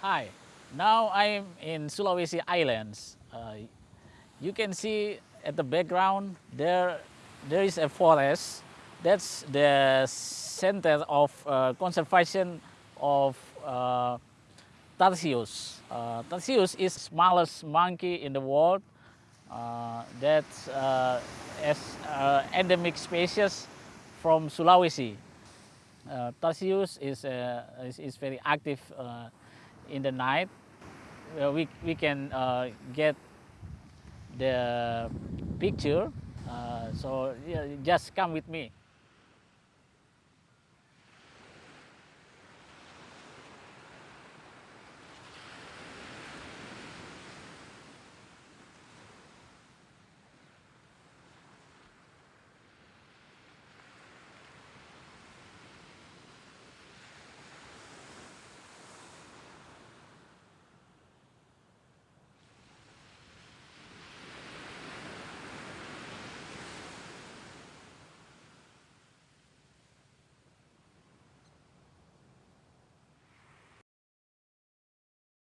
Hi, now I'm in Sulawesi Islands. Uh, you can see at the background there, there is a forest. That's the center of uh, conservation of uh, Tarsius. Uh, Tarsius is smallest monkey in the world. Uh, that's uh, as uh, endemic species from Sulawesi. Uh, Tarsius is, uh, is, is very active uh, in the night. Uh, we, we can uh, get the picture. Uh, so yeah, just come with me.